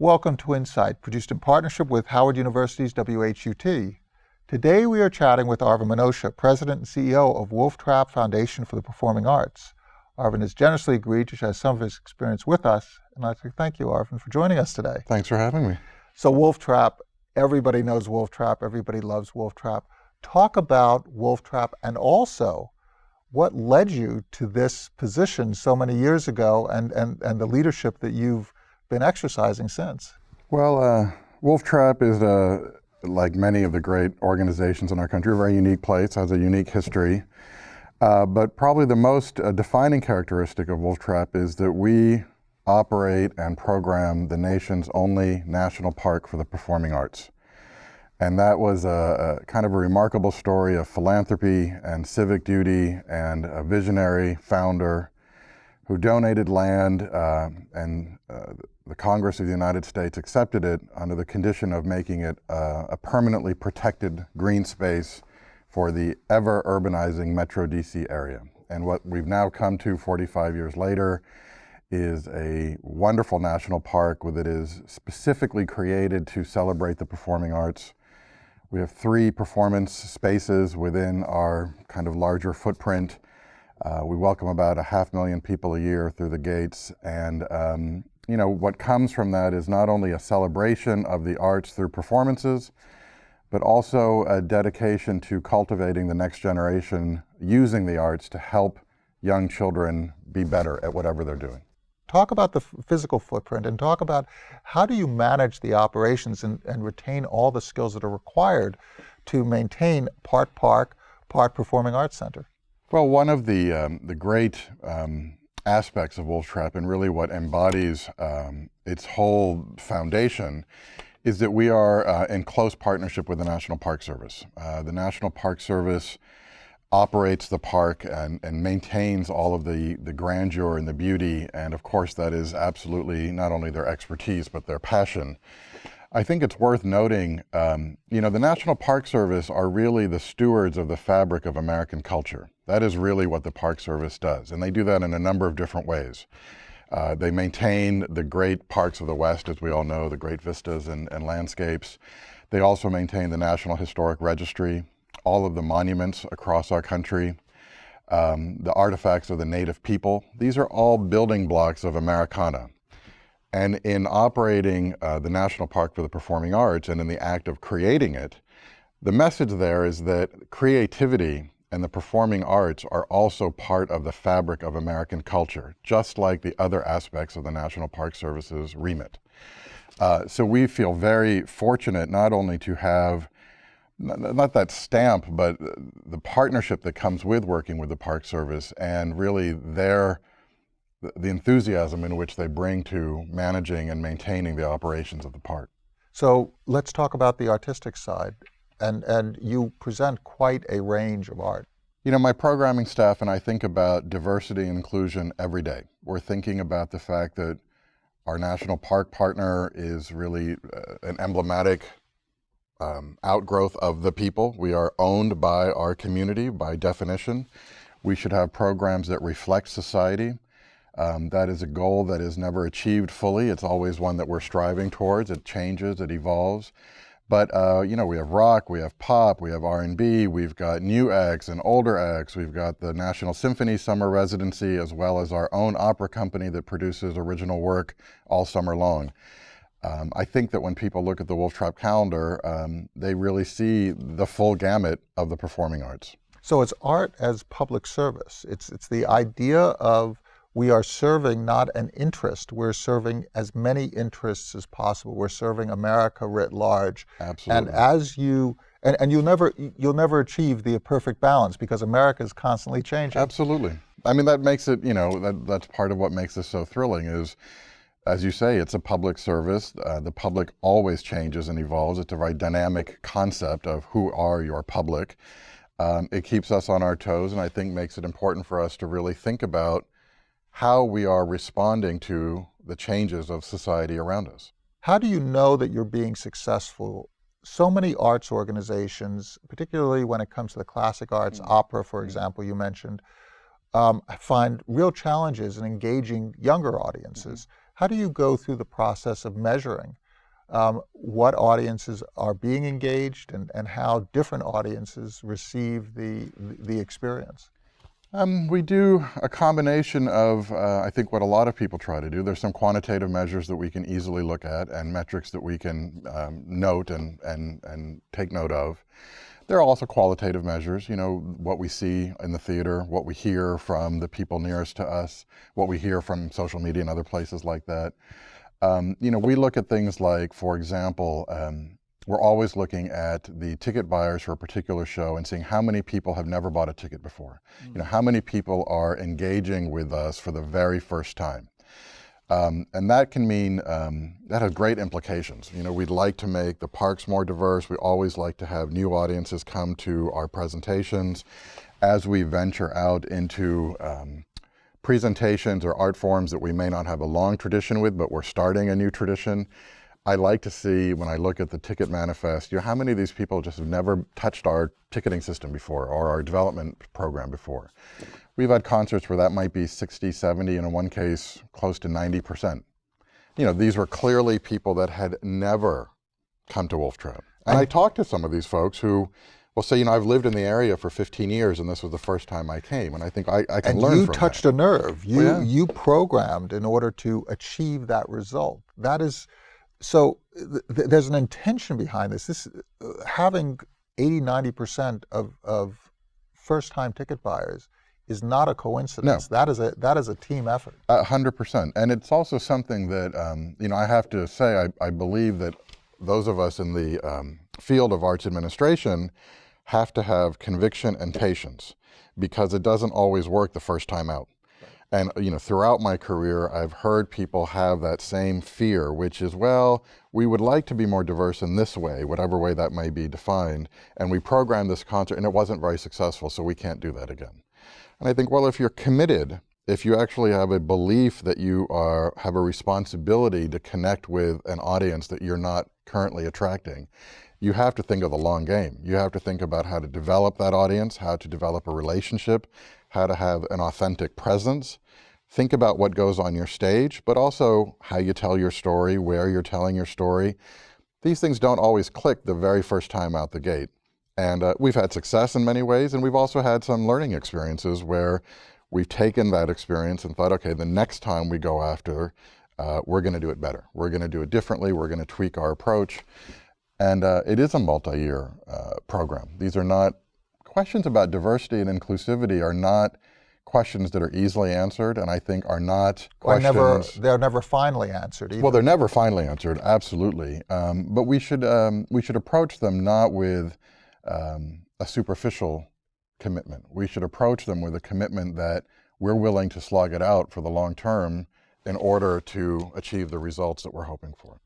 Welcome to Insight, produced in partnership with Howard University's WHUT. Today we are chatting with Arvind Manocha, President and CEO of Wolf Trap Foundation for the Performing Arts. Arvind has generously agreed to share some of his experience with us, and I'd like to thank you, Arvind, for joining us today. Thanks for having me. So Wolf Trap, everybody knows Wolf Trap, everybody loves Wolf Trap. Talk about Wolf Trap and also what led you to this position so many years ago and, and, and the leadership that you've been exercising since? Well, uh, Wolf Trap is, uh, like many of the great organizations in our country, a very unique place, has a unique history. Uh, but probably the most uh, defining characteristic of Wolf Trap is that we operate and program the nation's only national park for the performing arts. And that was a, a, kind of a remarkable story of philanthropy and civic duty and a visionary founder who donated land uh, and uh, the Congress of the United States accepted it under the condition of making it uh, a permanently protected green space for the ever urbanizing Metro DC area. And what we've now come to 45 years later is a wonderful national park that is specifically created to celebrate the performing arts. We have three performance spaces within our kind of larger footprint. Uh, we welcome about a half million people a year through the gates and um, you know, what comes from that is not only a celebration of the arts through performances, but also a dedication to cultivating the next generation using the arts to help young children be better at whatever they're doing. Talk about the physical footprint and talk about how do you manage the operations and, and retain all the skills that are required to maintain part park, part performing arts center? Well, one of the, um, the great um, aspects of Wolf Trap and really what embodies um, its whole foundation is that we are uh, in close partnership with the National Park Service. Uh, the National Park Service operates the park and, and maintains all of the, the grandeur and the beauty, and of course that is absolutely not only their expertise, but their passion. I think it's worth noting, um, you know, the National Park Service are really the stewards of the fabric of American culture. That is really what the Park Service does, and they do that in a number of different ways. Uh, they maintain the great parks of the West, as we all know, the great vistas and, and landscapes. They also maintain the National Historic Registry, all of the monuments across our country, um, the artifacts of the native people. These are all building blocks of Americana. And in operating uh, the National Park for the Performing Arts and in the act of creating it, the message there is that creativity and the performing arts are also part of the fabric of American culture, just like the other aspects of the National Park Service's remit. Uh, so we feel very fortunate not only to have not that stamp, but the partnership that comes with working with the Park Service and really their the enthusiasm in which they bring to managing and maintaining the operations of the park. So let's talk about the artistic side. And, and you present quite a range of art. You know, my programming staff and I think about diversity and inclusion every day. We're thinking about the fact that our national park partner is really uh, an emblematic um, outgrowth of the people. We are owned by our community by definition. We should have programs that reflect society. Um, that is a goal that is never achieved fully. It's always one that we're striving towards. It changes, it evolves. But, uh, you know, we have rock, we have pop, we have R&B, we've got new acts and older acts. We've got the National Symphony Summer Residency, as well as our own opera company that produces original work all summer long. Um, I think that when people look at the Wolf Trap calendar, um, they really see the full gamut of the performing arts. So it's art as public service. It's, it's the idea of we are serving not an interest, we're serving as many interests as possible. We're serving America writ large. Absolutely. And as you, and, and you'll never you'll never achieve the perfect balance because America is constantly changing. Absolutely. I mean that makes it, you know, that, that's part of what makes this so thrilling is as you say, it's a public service. Uh, the public always changes and evolves. It's a very dynamic concept of who are your public. Um, it keeps us on our toes and I think makes it important for us to really think about how we are responding to the changes of society around us. How do you know that you're being successful? So many arts organizations, particularly when it comes to the classic arts, mm -hmm. opera, for mm-hmm. example, you mentioned, um, find real challenges in engaging younger audiences. Mm -hmm. How do you go through the process of measuring um, what audiences are being engaged and, and how different audiences receive the, the experience? Um, we do a combination of, uh, I think, what a lot of people try to do. There's some quantitative measures that we can easily look at and metrics that we can um, note and, and, and take note of. There are also qualitative measures, you know, what we see in the theater, what we hear from the people nearest to us, what we hear from social media and other places like that. Um, you know, we look at things like, for example, um, we're always looking at the ticket buyers for a particular show and seeing how many people have never bought a ticket before. Mm. You know, how many people are engaging with us for the very first time. Um, and that can mean, um, that has great implications. You know, we'd like to make the parks more diverse. We always like to have new audiences come to our presentations. As we venture out into um, presentations or art forms that we may not have a long tradition with, but we're starting a new tradition, I like to see when I look at the ticket manifest, you know, how many of these people just have never touched our ticketing system before or our development program before. We've had concerts where that might be 60, 70, and in one case, close to 90%. You know, these were clearly people that had never come to Wolf Trap. And I talked to some of these folks who will say, you know, I've lived in the area for 15 years and this was the first time I came. And I think I, I can and learn from you touched that. a nerve. You, yeah. you programmed in order to achieve that result. That is, so th there's an intention behind this. This uh, having 80, 90% of, of first-time ticket buyers is not a coincidence. No. That is a that is a team effort. A hundred percent, and it's also something that um, you know I have to say I, I believe that those of us in the um, field of arts administration have to have conviction and patience because it doesn't always work the first time out. And you know, throughout my career, I've heard people have that same fear, which is, well, we would like to be more diverse in this way, whatever way that may be defined, and we programmed this concert and it wasn't very successful, so we can't do that again. And I think, well, if you're committed, if you actually have a belief that you are have a responsibility to connect with an audience that you're not currently attracting, you have to think of the long game. You have to think about how to develop that audience, how to develop a relationship, how to have an authentic presence. Think about what goes on your stage, but also how you tell your story, where you're telling your story. These things don't always click the very first time out the gate. And uh, we've had success in many ways, and we've also had some learning experiences where we've taken that experience and thought, okay, the next time we go after, uh, we're going to do it better. We're going to do it differently. We're going to tweak our approach. And uh, it is a multi-year uh, program. These are not questions about diversity and inclusivity are not questions that are easily answered and I think are not questions... Never, they're never finally answered either. Well, they're never finally answered, absolutely. Um, but we should, um, we should approach them not with um, a superficial commitment. We should approach them with a commitment that we're willing to slog it out for the long term in order to achieve the results that we're hoping for.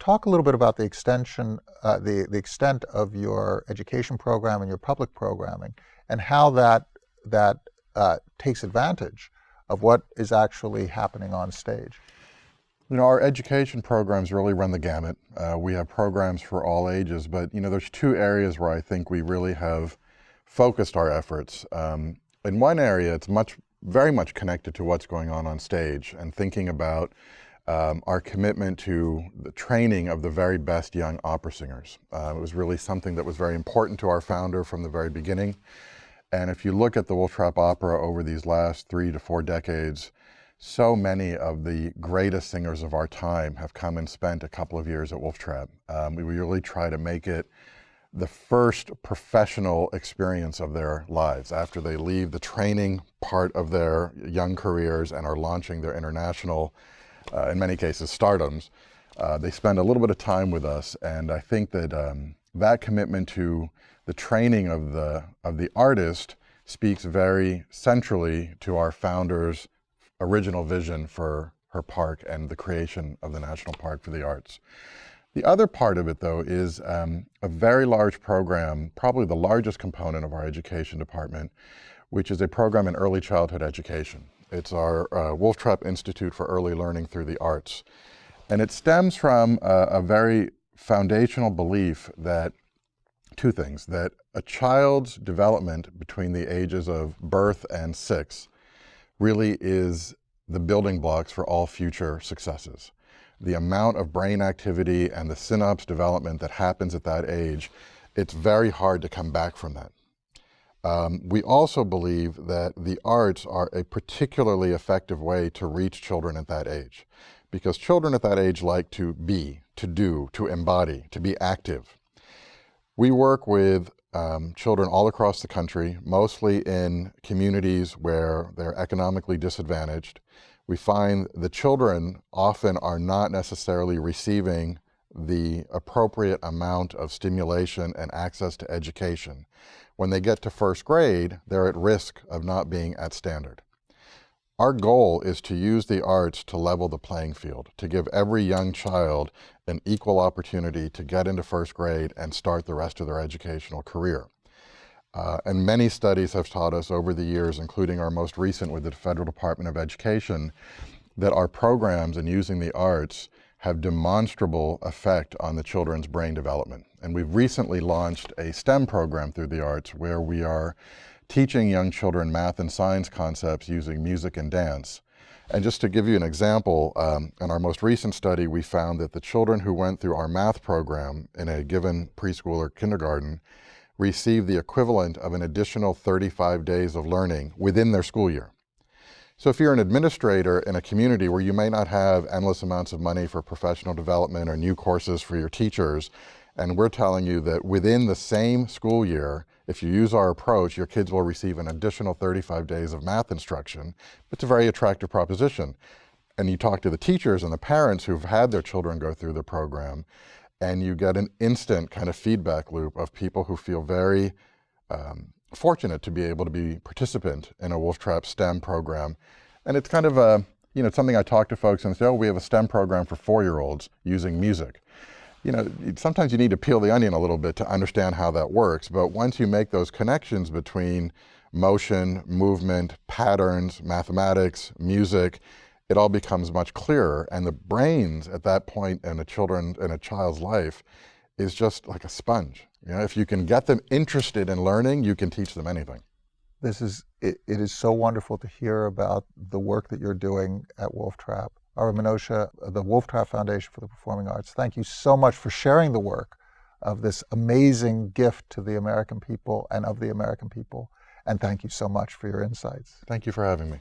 Talk a little bit about the extension, uh, the, the extent of your education program and your public programming and how that, that uh, takes advantage of what is actually happening on stage. You know, our education programs really run the gamut. Uh, we have programs for all ages, but you know, there's two areas where I think we really have focused our efforts. Um, in one area, it's much, very much connected to what's going on on stage and thinking about um, our commitment to the training of the very best young opera singers. Uh, it was really something that was very important to our founder from the very beginning. And if you look at the Wolf Trap Opera over these last three to four decades, so many of the greatest singers of our time have come and spent a couple of years at Wolf Trap. Um, we really try to make it the first professional experience of their lives after they leave the training part of their young careers and are launching their international in many cases stardoms, uh, they spend a little bit of time with us. And I think that um, that commitment to the training of the, of the artist speaks very centrally to our founder's original vision for her park and the creation of the National Park for the Arts. The other part of it, though, is um, a very large program, probably the largest component of our education department, which is a program in early childhood education. It's our uh, Wolf Trap Institute for Early Learning Through the Arts. And it stems from a, a very foundational belief that two things, that a child's development between the ages of birth and six really is the building blocks for all future successes. The amount of brain activity and the synapse development that happens at that age, it's very hard to come back from that. Um, we also believe that the arts are a particularly effective way to reach children at that age because children at that age like to be, to do, to embody, to be active. We work with um, children all across the country, mostly in communities where they're economically disadvantaged. We find the children often are not necessarily receiving the appropriate amount of stimulation and access to education. When they get to first grade, they're at risk of not being at standard. Our goal is to use the arts to level the playing field, to give every young child an equal opportunity to get into first grade and start the rest of their educational career. Uh, and many studies have taught us over the years, including our most recent with the Federal Department of Education, that our programs in using the arts have demonstrable effect on the children's brain development. And we've recently launched a STEM program through the arts where we are teaching young children math and science concepts using music and dance. And just to give you an example, um, in our most recent study, we found that the children who went through our math program in a given preschool or kindergarten received the equivalent of an additional 35 days of learning within their school year. So if you're an administrator in a community where you may not have endless amounts of money for professional development or new courses for your teachers, and we're telling you that within the same school year, if you use our approach, your kids will receive an additional 35 days of math instruction. It's a very attractive proposition. And you talk to the teachers and the parents who've had their children go through the program, and you get an instant kind of feedback loop of people who feel very um, fortunate to be able to be participant in a Wolf Trap STEM program. And it's kind of a, you know, something I talk to folks and say, oh, we have a STEM program for four-year-olds using music you know, sometimes you need to peel the onion a little bit to understand how that works. But once you make those connections between motion, movement, patterns, mathematics, music, it all becomes much clearer. And the brains at that point in a children in a child's life is just like a sponge. You know, if you can get them interested in learning, you can teach them anything. This is it, it is so wonderful to hear about the work that you're doing at Wolf Trap. Arvin Manocha, the Wolf Foundation for the Performing Arts. Thank you so much for sharing the work of this amazing gift to the American people and of the American people. And thank you so much for your insights. Thank you for having me.